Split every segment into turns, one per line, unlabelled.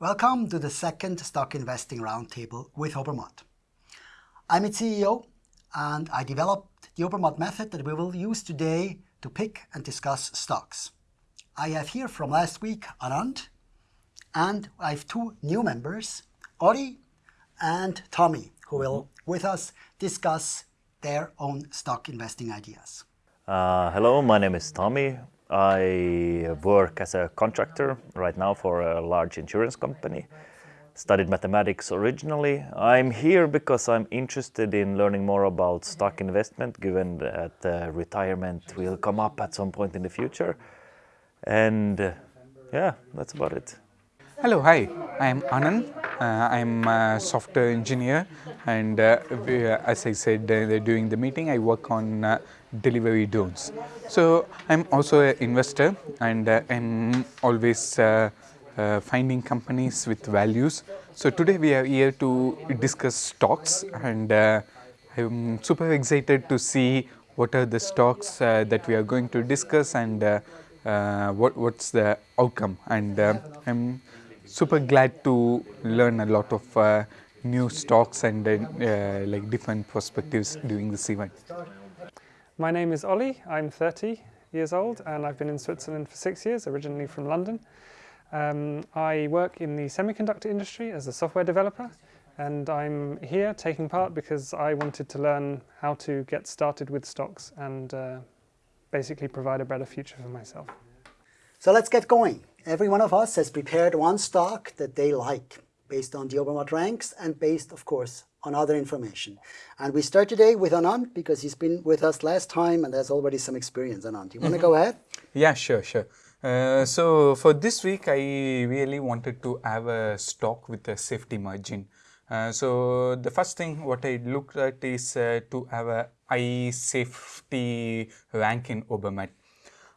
Welcome to the second Stock Investing Roundtable with Obermatt. I'm its CEO and I developed the Obermatt method that we will use today to pick and discuss stocks. I have here from last week Anand and I have two new members, Ori and Tommy, who will with us discuss their own stock investing ideas.
Uh, hello, my name is Tommy. I work as a contractor right now for a large insurance company. Studied mathematics originally. I'm here because I'm interested in learning more about stock investment given that uh, retirement will come up at some point in the future. And uh, yeah, that's about it.
Hello, hi, I'm Anand. Uh, I'm a software engineer and uh, as I said uh, during the meeting, I work on uh, delivery drones. So I'm also an investor and uh, I'm always uh, finding companies with values. So today we are here to discuss stocks and I'm super excited to see what are the stocks that we are going to discuss and what, what's the outcome and I'm super glad to learn a lot of uh, new stocks and uh, like different perspectives during this event.
My name is Ollie, I'm 30 years old and I've been in Switzerland for six years, originally from London. Um, I work in the semiconductor industry as a software developer and I'm here taking part because I wanted to learn how to get started with stocks and uh, basically provide a better future for myself.
So let's get going. Every one of us has prepared one stock that they like based on the Obermatt ranks and based, of course, on other information. And we start today with Anand because he's been with us last time and has already some experience. Anand, you want to mm -hmm. go ahead?
Yeah, sure, sure. Uh, so for this week, I really wanted to have a stock with a safety margin. Uh, so the first thing what I looked at is uh, to have a high safety rank in Obermatt.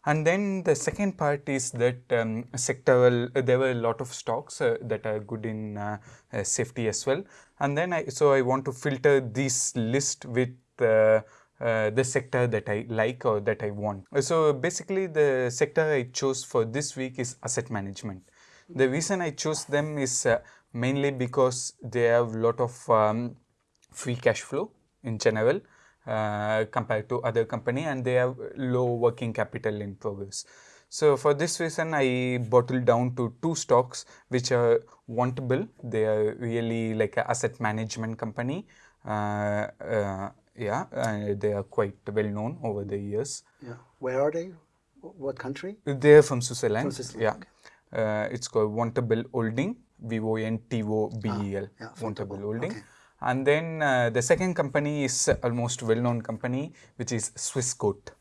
And then the second part is that um, sectoral, there were a lot of stocks uh, that are good in uh, uh safety as well. And then I, so I want to filter this list with uh, uh, the sector that I like or that I want. So basically the sector I chose for this week is asset management. The reason I chose them is mainly because they have a lot of um, free cash flow in general uh, compared to other company and they have low working capital in progress. So for this reason, I bottled down to two stocks which are Vontobel. They are really like an asset management company. Uh, uh, yeah, they are quite well known over the years.
Yeah. Where are they? What country?
They are from Switzerland. From Switzerland. Yeah. Okay. it's called Vontobel Holding. V-O-N-T-O-B-E-L. Ah, yeah, Vontobel Holding. Okay. And then uh, the second company is almost well-known company, which is Swissquote.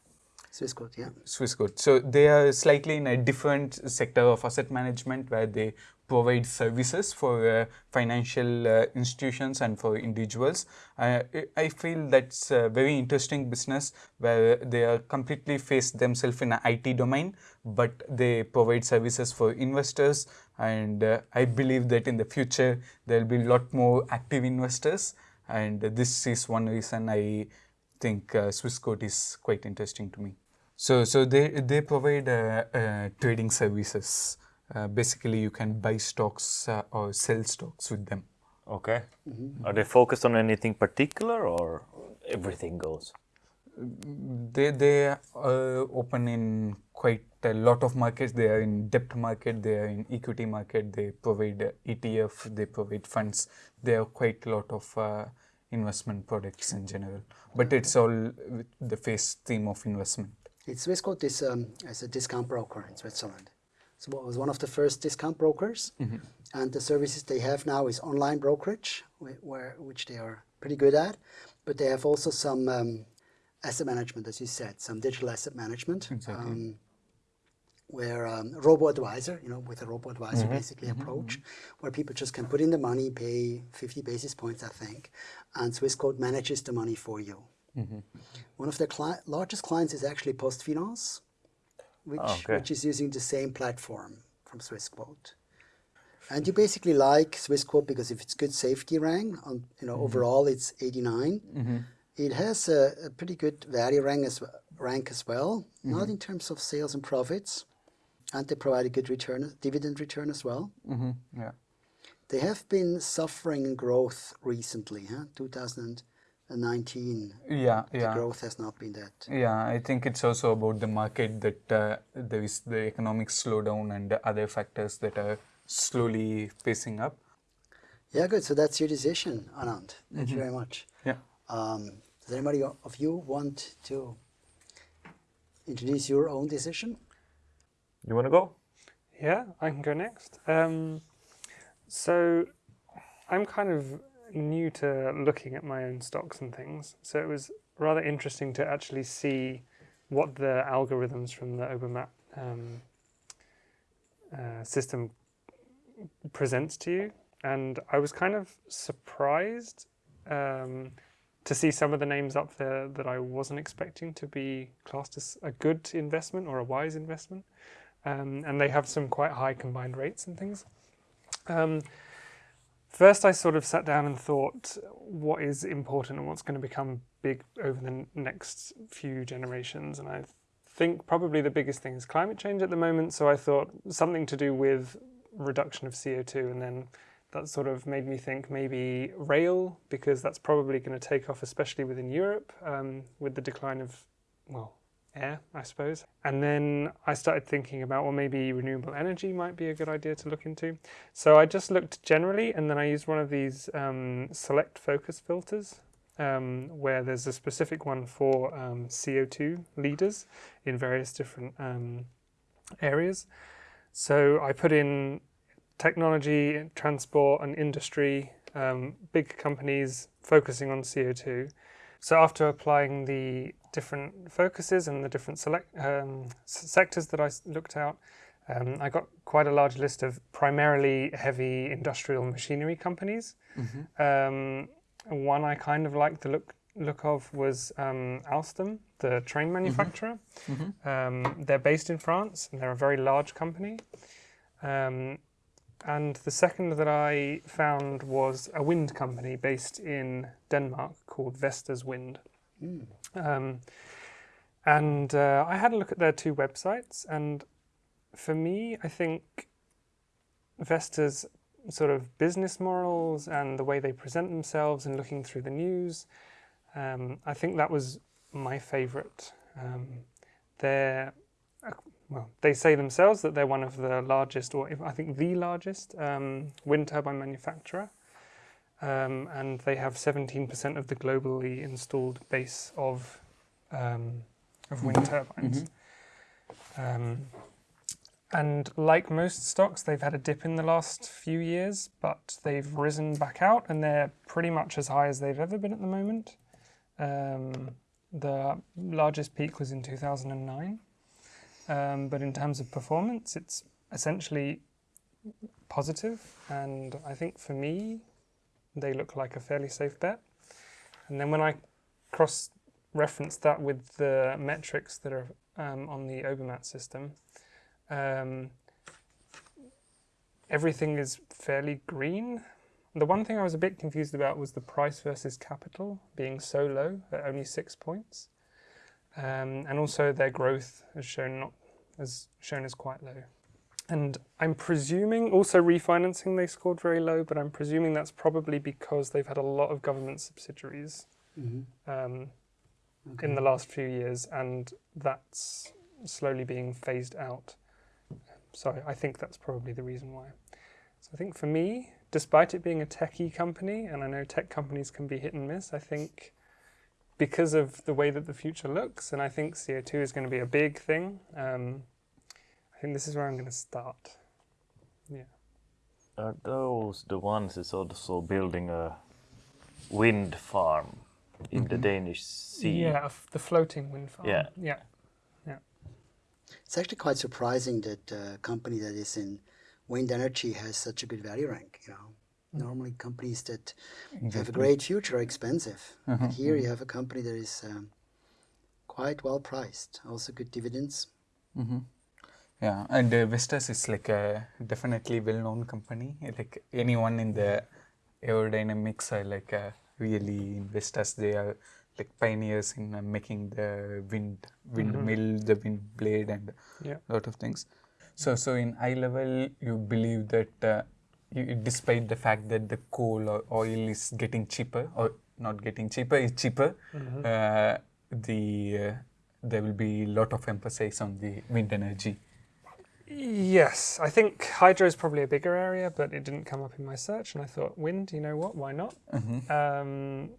Swissquote, yeah.
Swissquote. So they are slightly in a different sector of asset management where they provide services for uh, financial uh, institutions and for individuals. Uh, I feel that's a very interesting business where they are completely face themselves in an IT domain, but they provide services for investors. And uh, I believe that in the future, there will be a lot more active investors. And this is one reason I think uh, Swissquote is quite interesting to me. So, so they, they provide uh, uh, trading services. Uh, basically, you can buy stocks uh, or sell stocks with them.
Okay. Mm -hmm. Are they focused on anything particular or everything goes?
They, they are open in quite a lot of markets. They are in debt market, they are in equity market, they provide ETF, they provide funds. They have quite a lot of uh, investment products in general. But it's all the face theme of investment.
It's Swissquote is um, as a discount broker in Switzerland. So it was one of the first discount brokers, mm -hmm. and the services they have now is online brokerage, where which they are pretty good at, but they have also some um, asset management, as you said, some digital asset management. Exactly. Um, where um, robo-advisor, you know, with a robo-advisor mm -hmm. basically mm -hmm. approach, where people just can put in the money, pay 50 basis points, I think, and Swissquote manages the money for you. Mm -hmm. One of their cli largest clients is actually PostFinance, which, oh, okay. which is using the same platform from Swissquote. And you basically like Swissquote because if it's good safety rank, on, you know, mm -hmm. overall it's 89. Mm -hmm. It has a, a, pretty good value rank as, rank as well, mm -hmm. not in terms of sales and profits. And they provide a good return, dividend return as well.
Mm-hmm. Yeah.
They have been suffering in growth recently. Huh? 2019,
Yeah,
the
yeah.
growth has not been that.
Yeah, I think it's also about the market that uh, there is the economic slowdown and other factors that are slowly pacing up.
Yeah, good. So that's your decision, Anand. Thank you very much.
Yeah.
Um, does anybody of you want to introduce your own decision?
You want to go?
Yeah, I can go next. Um, so I'm kind of new to looking at my own stocks and things. So it was rather interesting to actually see what the algorithms from the Obermatt um, uh, system presents to you. And I was kind of surprised um, to see some of the names up there that I wasn't expecting to be classed as a good investment or a wise investment um, and they have some quite high combined rates and things. Um, first, I sort of sat down and thought, what is important and what's going to become big over the next few generations? And I think probably the biggest thing is climate change at the moment. So I thought something to do with reduction of CO2, and then that sort of made me think maybe rail because that's probably going to take off, especially within Europe, um, with the decline of well air, I suppose. And then I started thinking about, well, maybe renewable energy might be a good idea to look into. So I just looked generally, and then I used one of these um, select focus filters, um, where there's a specific one for um, CO2 leaders in various different um, areas. So I put in technology, transport, and industry, um, big companies focusing on CO2. So after applying the different focuses and the different select um, sectors that I looked out, um, I got quite a large list of primarily heavy industrial machinery companies. Um, one I kind of liked the look look of was um, Alstom, the train manufacturer. Um, they're based in France and they're a very large company. Um, and the second that I found was a wind company based in Denmark called Vestas Wind. Um, and uh, I had a look at their two websites, and for me, I think Vestas sort of business morals and the way they present themselves and looking through the news, um, I think that was my favourite. Um, they're well, they say themselves that they're one of the largest, or if, I think the largest, um, wind turbine manufacturer. Um, and they have 17% of the globally installed base of, um, of wind turbines. Um, and like most stocks, they've had a dip in the last few years, but they've risen back out and they're pretty much as high as they've ever been at the moment. Um, the largest peak was in 2009. Um, but in terms of performance, it's essentially positive, and I think for me, they look like a fairly safe bet. And then when I cross reference that with the metrics that are um, on the Obermatt system, um, everything is fairly green. The one thing I was a bit confused about was the price versus capital being so low at only six points. Um, and also their growth has shown not as shown as quite low. And I'm presuming also refinancing they scored very low, but I'm presuming that's probably because they've had a lot of government subsidiaries um, in the last few years, and that's slowly being phased out. So I think that's probably the reason why. So I think for me, despite it being a techie company, and I know tech companies can be hit and miss, I think because of the way that the future looks, and I think CO2 is going to be a big thing. Um, I think this is where I'm going to start. Yeah.
Are those the ones that's also building a wind farm in the mm-hmm. Danish sea?
Yeah, f- the floating wind farm.
Yeah.
Yeah.
It's actually quite surprising that a company that is in wind energy has such a good value rank. You know, mm-hmm. normally companies that have a great future are expensive. Mm-hmm, but here you have a company that is um, quite well priced, also good dividends.
Yeah, and uh, Vestas is like a definitely well-known company. Like anyone in the aerodynamics are like uh, really in Vestas. They are like pioneers in uh, making the wind windmill, the wind blade, and
Yeah.
a lot of things. So, so in eye level, you believe that uh, you, despite the fact that the coal or oil is getting cheaper or not getting cheaper, it's cheaper. Uh, the uh, there will be a lot of emphasis on the wind energy.
Yes, I think hydro is probably a bigger area, but it didn't come up in my search, and I thought wind. You know what? Why not? Um,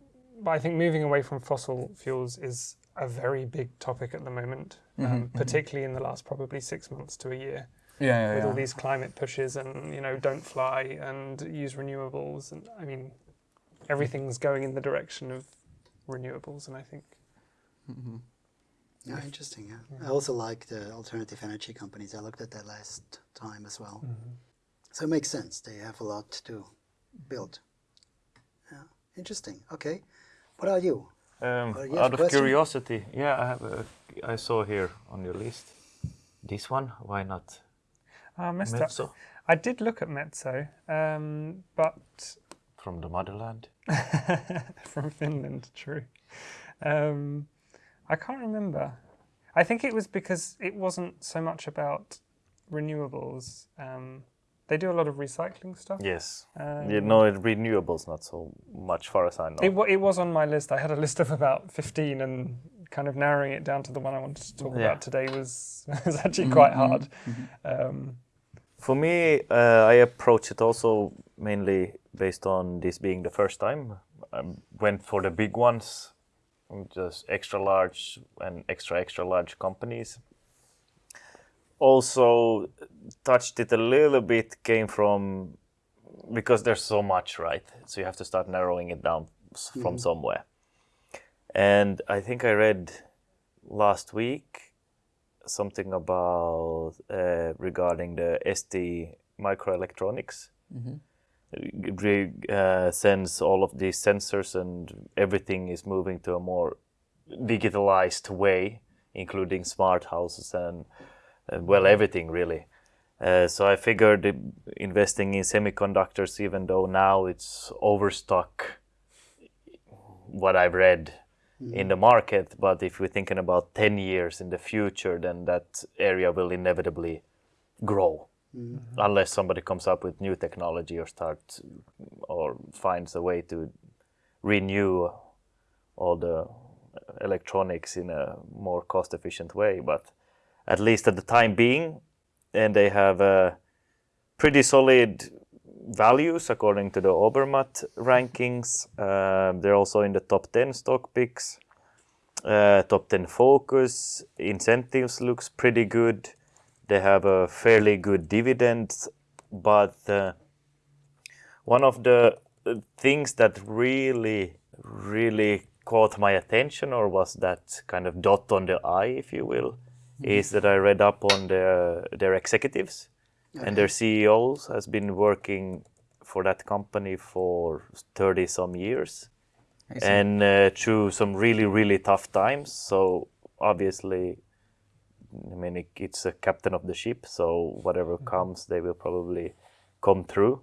but I think moving away from fossil fuels is a very big topic at the moment, um, particularly in the last probably six months to a year,
Yeah, yeah,
with all these climate pushes and you know don't fly and use renewables, and I mean everything's going in the direction of renewables, and I think
Yeah, interesting. Yeah. I also like the alternative energy companies. I looked at that last time as well. So it makes sense. They have a lot to build. Yeah, interesting. Okay, what are you?
Um,
Uh, you have
out of
question?
curiosity, yeah, I have. A, I saw here on your list. This one, why not?
uh, Mr.
Metso
I did look at Metso, um, but
from the motherland.
from Finland, true. Um, I can't remember. I think it was because it wasn't so much about renewables. Um, they do a lot of recycling stuff.
Yes.
Um,
you know, it- renewables not so much, far as I know.
It, it was on my list. I had a list of about 15 and kind of narrowing it down to the one I wanted to talk
Yeah.
about today was, was actually quite hard. Um,
For me, uh, I approach it also mainly based on this being the first time. I went for the big ones, just extra large and extra extra large companies. Also, touched it a little bit came from because there's so much, right? So you have to start narrowing it down from somewhere. And I think I read last week something about uh, regarding the ST microelectronics. Re- uh, sends all of these sensors and everything is moving to a more digitalized way, including smart houses and, and well, everything really. Uh, so I figured investing in semiconductors, even though now it's overstock, what I've read in the market. But if we're thinking about 10 years in the future, then that area will inevitably grow unless somebody comes up with new technology or start or finds a way to renew all the electronics in a more cost efficient way. But at least at the time being, and they have pretty solid values according to the Obermatt rankings. Uh, they're also in the top 10 stock picks. Uh, top 10 focus incentives looks pretty good. They have a fairly good dividend, but uh, one of the uh, things that really, really caught my attention, or was that kind of dot on the I, if you will, is that I read up on their their executives and their CEOs has been working for that company for 30 some years and uh, through some really really tough times. So obviously i mean it, it's a captain of the ship so whatever mm-hmm. comes they will probably come through.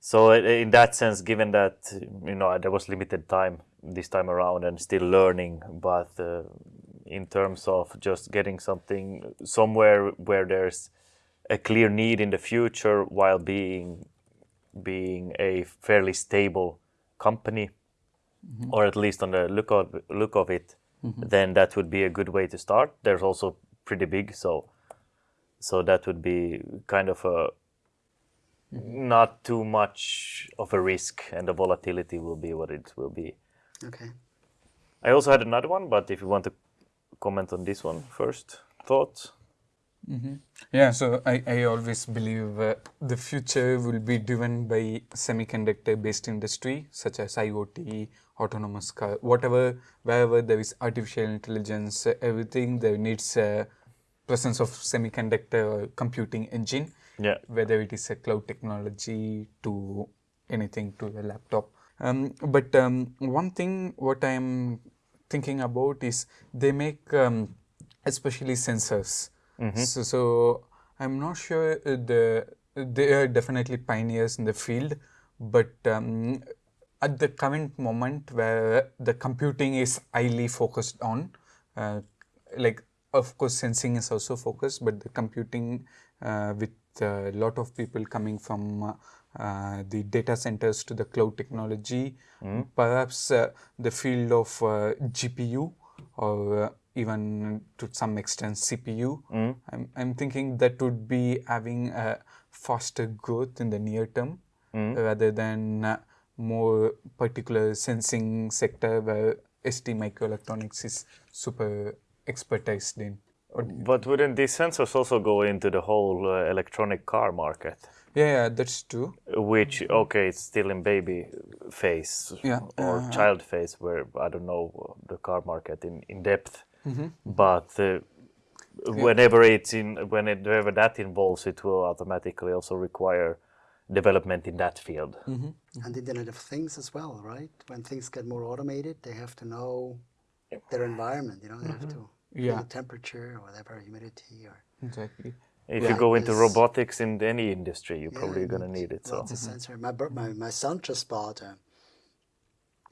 So in that sense given that you know there was limited time this time around and still learning but uh, in terms of just getting something somewhere where there's a clear need in the future while being being a fairly stable company mm-hmm. or at least on the look of look of it mm-hmm. then that would be a good way to start. There's also pretty big so so that would be kind of a not too much of a risk and the volatility will be what it will be
Okay.
i also had another one but if you want to comment on this one first thoughts
Yeah, so I, I always believe uh, the future will be driven by semiconductor based industry such as IoT, autonomous car, whatever, wherever there is artificial intelligence, uh, everything there needs uh, presence of semiconductor or computing engine,
yeah
whether it is a cloud technology to anything to a laptop. Um, but um, one thing what I'm thinking about is they make um, especially sensors. So, so I'm not sure the they are definitely pioneers in the field, but um, at the current moment where the computing is highly focused on, uh, like of course sensing is also focused, but the computing uh, with a lot of people coming from uh, the data centers to the cloud technology, perhaps uh, the field of uh, GPU or uh, even to some extent CPU. I'm, I'm thinking that would be having a faster growth in the near term rather than uh, more particular sensing sector where ST microelectronics is super expertised in.
But wouldn't these sensors also go into the whole uh, electronic car market?
yeah, yeah, that's true.
Which, okay, it's still in baby phase
Yeah,
or
uh,
child phase, where I don't know the car market in, in depth.
Mm-hmm.
But uh, whenever it's in, whenever that involves, it will automatically also require development in that field.
Mm-hmm.
And Internet of Things as well, right? When things get more automated, they have to know their environment. You know, they have to
Yeah.
the temperature or whatever, humidity or
Exactly.
If
Yeah.
you go into robotics in any industry, you're
Yeah,
probably going to need it. So
lots of sensor. My, my my son just bought a,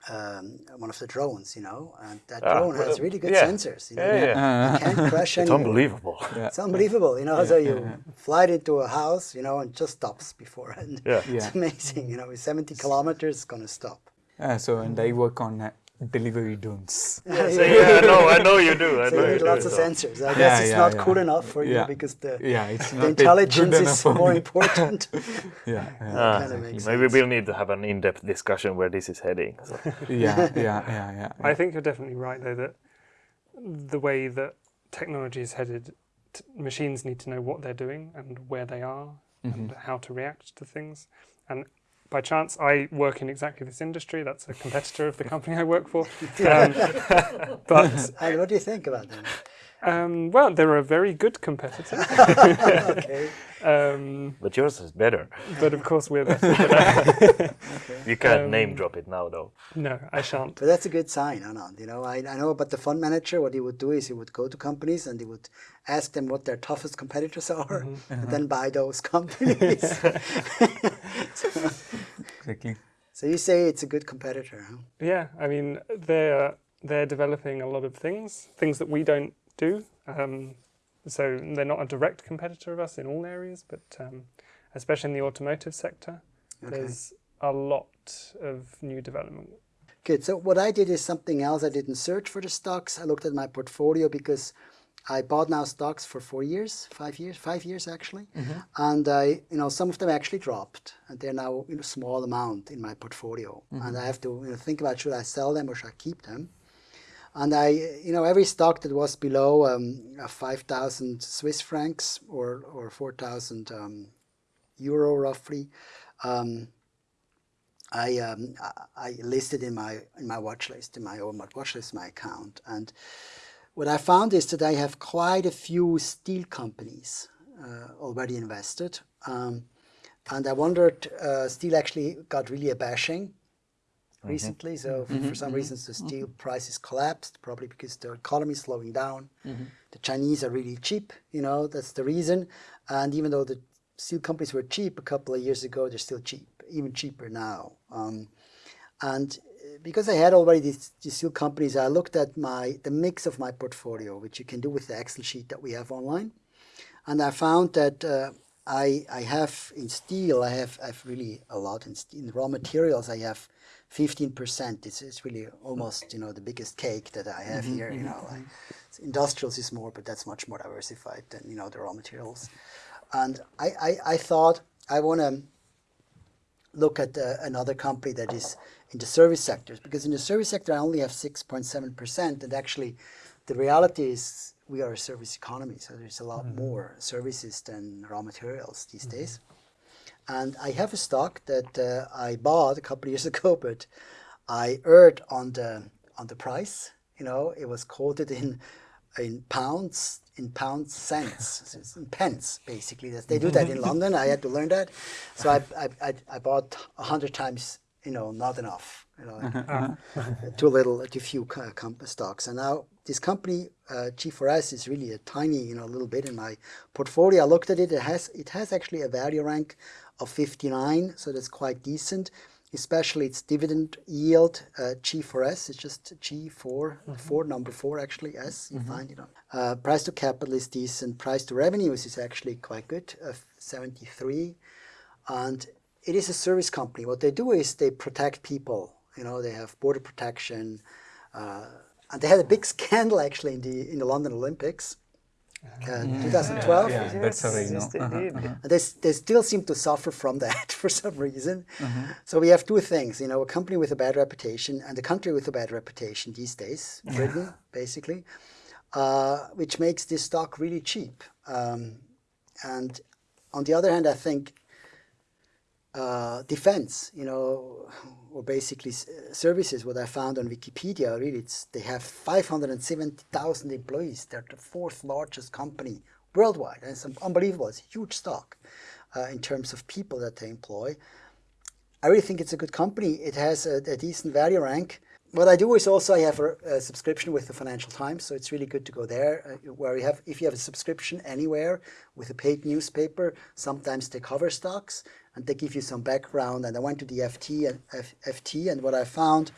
um, one of the drones, you know, and that
Ah,
drone has really good
yeah.
sensors. You know,
yeah, yeah.
you can't crash
it's
anymore.
unbelievable.
It's unbelievable, you know. so you fly it into a house, you know, and just stops before, and
Yeah.
it's amazing. You know, with 70 kilometers, it's gonna stop.
Uh, so, and they work on uh, delivery drones.
So, yeah, I know, I know you do. I
So
know
you
you
need
do,
lots of
so.
sensors. I guess
Yeah,
it's
yeah,
not
yeah.
cool enough for you
Yeah.
because the,
Yeah, it's
the
not yet
intelligence is more important.
Yeah, yeah,
Ah,
Kinda makes
maybe we'll need to have an in-depth discussion where this is heading. So.
yeah, yeah, yeah, yeah.
I think you're definitely right, though, that the way that technology is headed, t- machines need to know what they're doing and where they are and how to react to things. And by chance, I work in exactly this industry. That's a competitor of the company I work for. Um, but
and what do you think about them?
Um, well, they're a very good competitor.
Okay.
um,
But yours is better.
but of course, we're better.
You can't name
Um,
drop it now, though.
no, I shan't.
But that's a good sign, Anand. You know, I, I know about the fund manager. What he would do is he would go to companies and he would ask them what their toughest competitors are, and then buy those companies.
Exactly.
so you say it's a good competitor, huh?
Yeah, I mean they're they're developing a lot of things, things that we don't do. Um, so they're not a direct competitor of us in all areas, but um, especially in the automotive sector, there's a lot of new development.
Good. So what I did is something else. I didn't search for the stocks. I looked at my portfolio because I bought now stocks for four years, five years, five years actually, and I, you know, some of them actually dropped, and they're now in a small amount in my portfolio, and I have to you know, think about should I sell them or should I keep them. And I, you know, every stock that was below um, uh, 5,000 Swiss francs or, or 4,000 um, euro roughly, um, I, um, I listed in my in my watch list, in my own watch list, my account. And what I found is that I have quite a few steel companies uh, already invested. Um, and I wondered, uh, steel actually got really a bashing recently. So f- for some reasons, the steel prices collapsed, probably because the economy is slowing down. The Chinese are really cheap, you know, that's the reason. And even though the steel companies were cheap a couple of years ago, they're still cheap, even cheaper now. Um, and uh, because I had already these, these steel companies, I looked at my the mix of my portfolio, which you can do with the Excel sheet that we have online, and I found that uh, I I have in steel I have I have really a lot in, steel. in raw materials I have fifteen percent. It's it's really almost you know the biggest cake that I have mm-hmm, here. You mm-hmm, know, like, mm-hmm. industrials is more, but that's much more diversified than you know the raw materials. And I I, I thought I want to look at uh, another company that is in the service sectors because in the service sector I only have 6.7% and actually the reality is we are a service economy so there's a lot more services than raw materials these days and I have a stock that uh, I bought a couple of years ago but I erred on the on the price. You know it was quoted in in pounds in pounds cents. In pence basically. They do that in london. I had to learn that. So i i, I, I bought a hundred times you know not enough you know too little too few co- stocks. And now this company uh, g4s is really a tiny you know little bit in my portfolio. I looked at it. It has it has actually a value rank of 59 so that's quite decent especially its dividend yield, uh, G4S, it's just G4, four, number four actually, S, you find it on. Uh, price to capital is decent, price to revenues is actually quite good, uh, 73. And it is a service company. What they do is they protect people. You know, they have border protection, uh, and they had a big scandal actually in the in the London Olympics, uh, 2012.
Yeah, that's how I
Yes,
know. Uh-huh,
indeed.
And they, they still seem to suffer from that for some reason. So we have two things, you know, a company with a bad reputation and a country with a bad reputation these days, Britain, basically, uh, which makes this stock really cheap. Um, and on the other hand, I think uh, defense, you know, or basically services, what I found on Wikipedia, really, it's, they have 570,000 employees. They're the fourth largest company worldwide. And it's unbelievable. It's a huge stock uh, in terms of people that they employ. I really think it's a good company. It has a, a decent value rank. What I do is also I have a, a subscription with the Financial Times, so it's really good to go there. Uh, where you have, if you have a subscription anywhere with a paid newspaper, sometimes they cover stocks and they give you some background. And I went to the FT and F, FT, and what I found,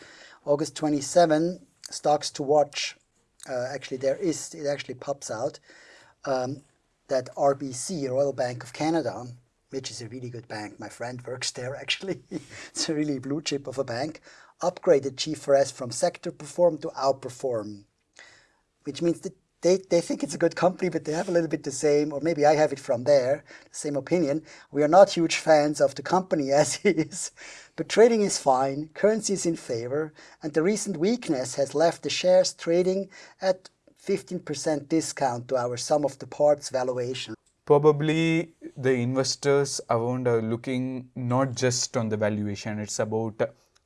August 27, stocks to watch. Uh, actually, there is it actually pops out um, that RBC, Royal Bank of Canada, which is a really good bank. My friend works there actually. it's a really blue chip of a bank. Upgraded G4S from sector perform to outperform, which means that they, they think it's a good company, but they have a little bit the same, or maybe I have it from there, the same opinion. We are not huge fans of the company as is, but trading is fine, currency is in favor, and the recent weakness has left the shares trading at 15% discount to our sum of the parts valuation.
Probably the investors around are looking not just on the valuation, it's about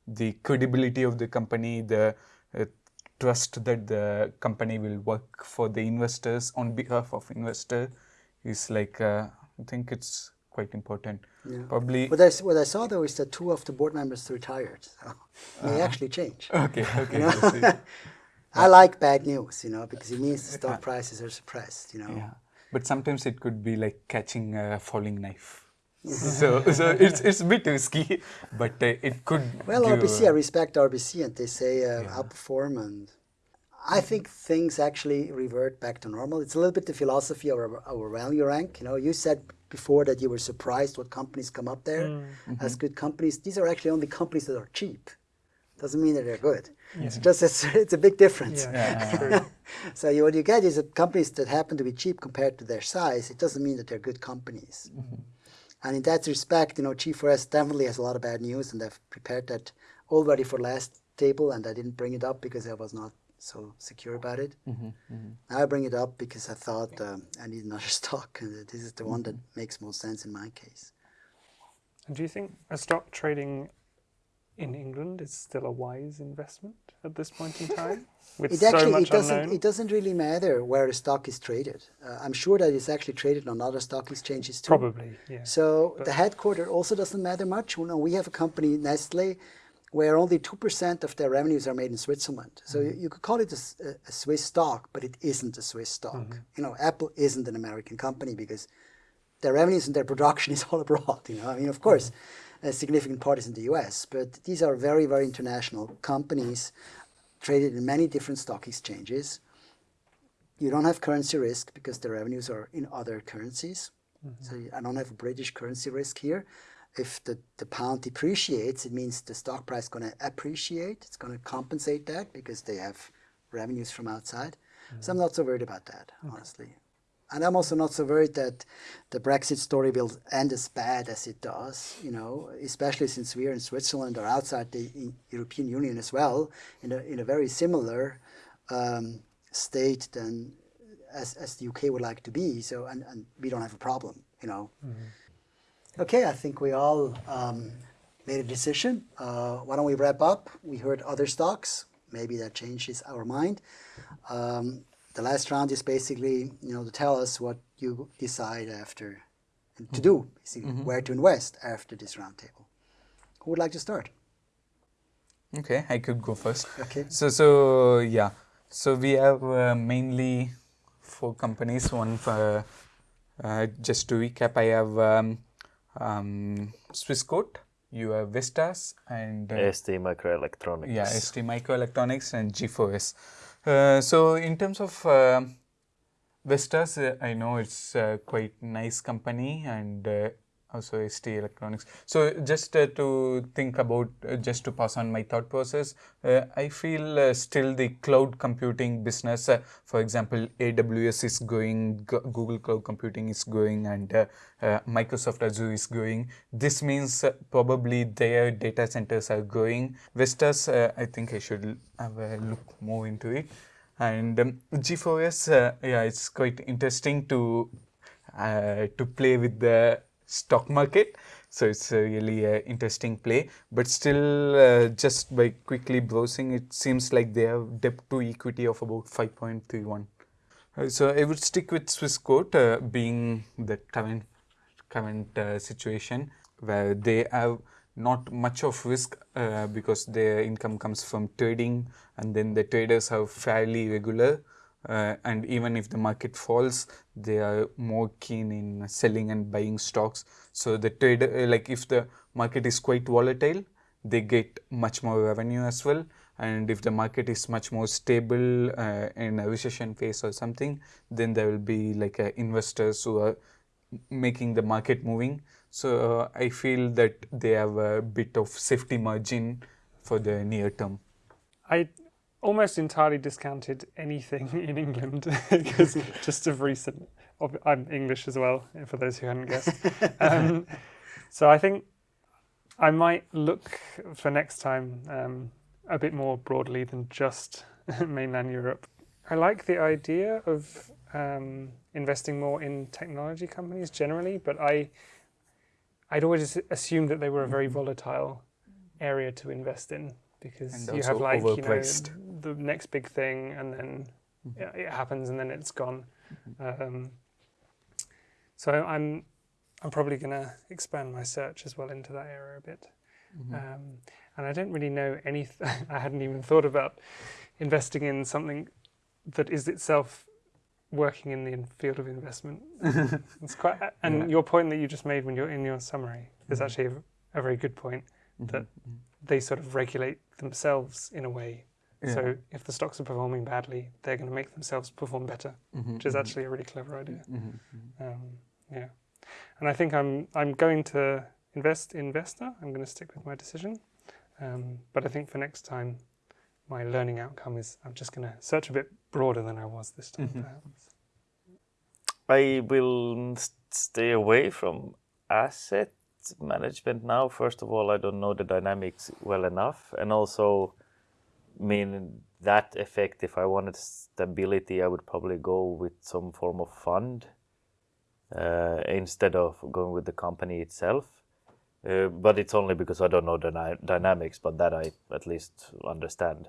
the credibility of the company, the uh, trust that the company will work for the investors on behalf of investor is like uh, I think it's quite important. Probably
What I, what I saw though is that two of the board members retired. So they actually change.
okay, okay. I see.
I like bad news, you know, because it means the stock prices are suppressed, you know.
Yeah, but sometimes it could be like catching a falling knife. So, so it's it's a bit risky, but uh, it could.
Well, RBC, I respect RBC, and they say uh, outperform, and I think things actually revert back to normal. It's a little bit the philosophy of our, our value rank. You know, you said before that you were surprised what companies come up there as good companies. These are actually only companies that are cheap. Doesn't mean that they're good. It's just it's, it's a big difference.
Yeah, true.
So you, what you get is that companies that happen to be cheap compared to their size. It doesn't mean that they're good companies. And in that respect, you know, G4S definitely has a lot of bad news, and I've prepared that already for last table, and I didn't bring it up because I was not so secure about it. Mm-hmm, mm-hmm. Now I bring it up because I thought um, I need another stock, and this is the one that mm-hmm. makes most sense in my case.
And do you think a stock trading in England is still a wise investment at this point in time? With
It
so
actually
much
it doesn't
unknown?
it doesn't really matter where a stock is traded. Uh, I'm sure that it's actually traded on other stock exchanges too.
Probably, yeah.
So the headquarter also doesn't matter much. You know, we have a company, Nestle, where only 2% of their revenues are made in Switzerland. So you, you could call it a Swiss stock, but it isn't a Swiss stock. Mm-hmm. You know, Apple isn't an American company because their revenues and their production is all abroad. You know, I mean, of mm-hmm. course, a significant part is in the U.S., but these are very, very international companies traded in many different stock exchanges. You don't have currency risk because the revenues are in other currencies. Mm-hmm. So I don't have a British currency risk here. If the, the pound depreciates, it means the stock price is going to appreciate. It's going to compensate that because they have revenues from outside. So I'm mm-hmm. not so worried about that, honestly. And I'm also not so worried that the Brexit story will end as bad as it does, you know, especially since we are in Switzerland or outside the European Union as well, in a, in a very similar um, state than as, as the UK would like to be. So, and, and we don't have a problem, you know. Okay, I think we all um, made a decision. Uh, why don't we wrap up? We heard other stocks. Maybe that changes our mind. Um, the last round is basically, you know, to tell us what you decide after to do, basically, where to invest after this roundtable. Who would like to start?
Okay, I could go first.
Okay.
So, so yeah. So we have uh, mainly four companies. One for uh, just to recap, I have um, um, Swissquote, you have Vestas, and uh,
ST Microelectronics.
yeah, ST Microelectronics and G4S. Uh, so in terms of uh, Vestas, uh, I know it's quite nice company and uh, also ST Electronics. So just uh, to think about, uh, just to pass on my thought process, uh, I feel uh, still the cloud computing business, uh, for example, AWS is going, Google Cloud Computing is going, and uh, Microsoft Azure is going. This means probably their data centers are going. Vestas, I think I should have a look more into it. And um, G4S, uh, yeah, it's quite interesting to to play with the stock market. So it's a really uh, interesting play. But still, uh, just by quickly browsing, it seems like they have debt to equity of about 5.31. Uh, so I would stick with Swissquote, uh, being the current current uh, situation where they have not much of risk uh, because their income comes from trading and then the traders are fairly regular uh, and even if the market falls they are more keen in selling and buying stocks. So the trader uh, like if the market is quite volatile they get much more revenue as well. And if the market is much more stable uh, in a recession phase or something then there will be like uh, investors who are making the market moving. So uh, i feel that they have a bit of safety margin for the near term.
I almost entirely discounted anything in England because just of recent. I'm English as well, for those who hadn't guessed. Um, so I think I might look for next time um, a bit more broadly than just mainland Europe. I like the idea of um, investing more in technology companies generally, but I I'd always assumed that they were a very volatile area to invest in because
Mm-hmm.
You have like you know the next big thing and then
Mm-hmm.
it, it happens and then it's gone. Um, so I'm I'm probably going to expand my search as well into that area a bit.
Mm-hmm.
Um, and I don't really know any. I hadn't even thought about investing in something that is itself working in the field of investment. it's quite. And
Yeah.
your point that you just made when you're in your summary is
Mhm.
actually a, a very good point. That
Mhm.
They sort of regulate themselves in a way.
Yeah.
So if the stocks are performing badly, they're going to make themselves perform better,
Mhm,
which is
mhm,
actually a really clever idea.
mhm.
Um, yeah, and I think I'm I'm going to invest in Vesta. I'm going to stick with my decision, um, but I think for next time, my learning outcome is I'm just going to search a bit broader than I was this time,
Mhm.
Mm-hmm.
perhaps.
I will s- stay away from asset management now. First of all, I don't know the dynamics well enough, and also, mean that effect. If I wanted stability, I would probably go with some form of fund uh, instead of going with the company itself. Uh, but it's only because I don't know the dy- dynamics, but that I at least understand.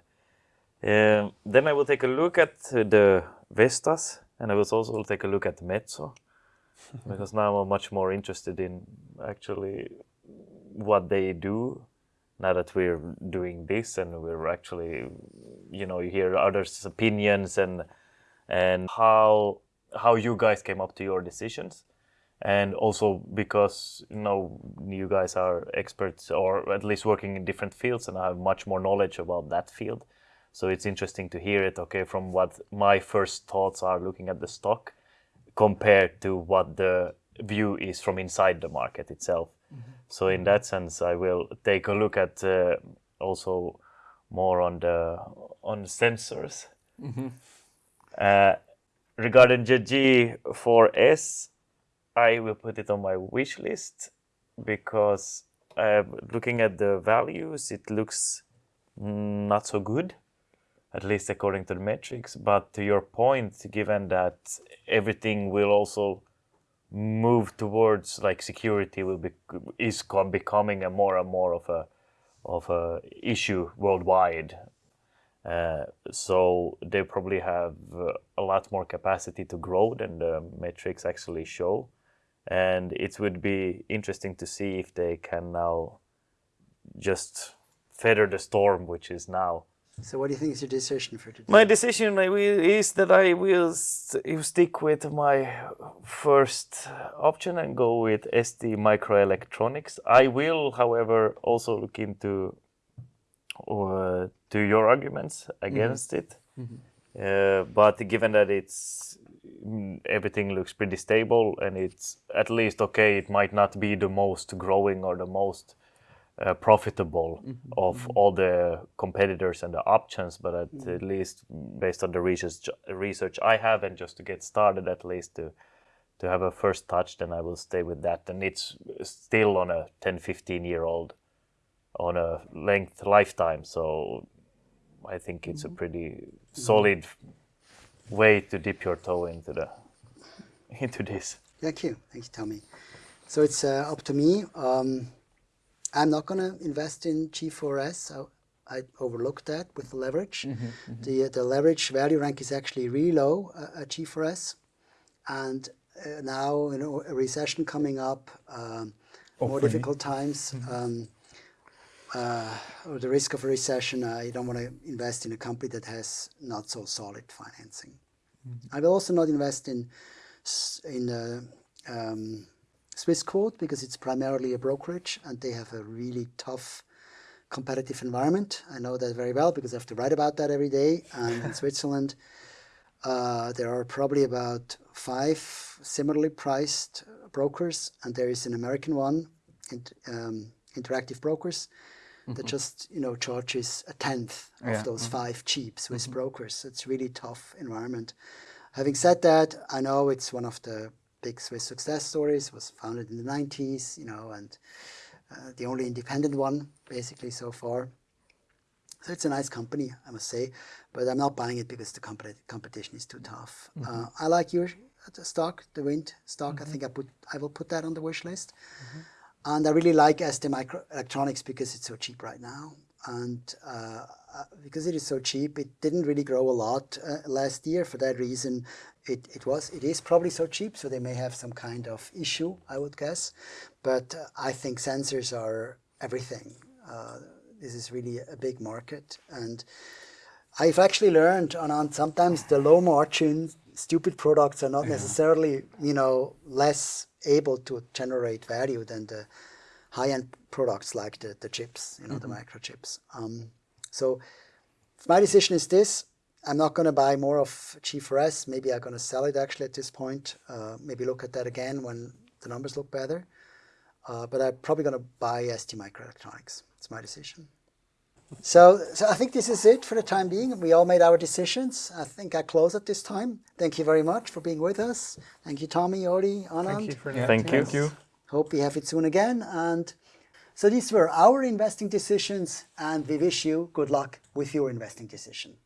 Um, then I will take a look at the Vestas, and I will also take a look at Metso, because now I'm much more interested in actually what they do. Now that we're doing this, and we're actually, you know, you hear others' opinions and and how how you guys came up to your decisions and also because you know you guys are experts or at least working in different fields and I have much more knowledge about that field so it's interesting to hear it okay from what my first thoughts are looking at the stock compared to what the view is from inside the market itself. So in that sense I will take a look at uh, also more on the on sensors. Uh, regarding the G4S, I will put it on my wish list because uh, looking at the values, it looks not so good, at least according to the metrics. But to your point, given that everything will also move towards like security will be is becoming a more and more of a of a issue worldwide uh, so they probably have a lot more capacity to grow than the metrics actually show. And it would be interesting to see if they can now just feather the storm, which is now.
So, what do you think is your decision for today?
My decision is that I will stick with my first option and go with ST Microelectronics. I will, however, also look into uh, to your arguments against it. Uh, but given that it's mm, everything looks pretty stable and it's at least okay. It might not be the most growing or the most uh, profitable of all the competitors and the options, but at, at least based on the research research I have and just to get started, at least to to have a first touch, then I will stay with that. And it's still on a 10, 15 year old on a length lifetime, so I think it's a pretty solid way to dip your toe into the into this.
Thank you. Thank you, Tommy. So it's uh, up to me. Um, I'm not going to invest in G4S. I, I overlooked that with the leverage. The, the leverage value rank is actually really low uh, at G4S. And uh, now, you know, a recession coming up, um, more difficult times, um, uh, or the risk of a recession, I don't want to invest in a company that has not so solid financing. I will also not invest in in uh, um, Swissquote because it's primarily a brokerage and they have a really tough competitive environment. I know that very well because I have to write about that every day. And in Switzerland, uh, there are probably about five similarly priced brokers, and there is an American one, um, Interactive Brokers, that just you know charges a tenth of
Yeah,
those five cheap Swiss brokers. So it's really tough environment. Having said that, I know it's one of the big Swiss success stories. Was founded in the 90s, you know, and uh, the only independent one basically so far. So it's a nice company, I must say, but I'm not buying it because the competi- competition is too tough. Uh, I like your uh, stock, the Wind stock. I think I put I will put that on the wish list. And I really like ST Microelectronics because it's so cheap right now. And uh, uh, because it is so cheap, it didn't really grow a lot uh, last year. For that reason, it, it was it is probably so cheap. So they may have some kind of issue, I would guess. But uh, I think sensors are everything. Uh, this is really a big market, and I've actually learned on, on sometimes the low margin stupid products are not necessarily you know less able to generate value than the high end products like the, the chips you know the microchips um, so my decision is this I'm not going to buy more of G4S maybe I'm going to sell it actually at this point uh, maybe look at that again when the numbers look better uh, but I'm probably going to buy ST Microelectronics it's my decision so, so I think this is it for the time being. We all made our decisions. I think I close at this time. Thank you very much for being with us. Thank you, Tommy, Ori, Anand.
Thank you for
Yeah,
Thank you.
Thank you.
Hope we have it soon again. And so these were our investing decisions, and we wish you good luck with your investing decision.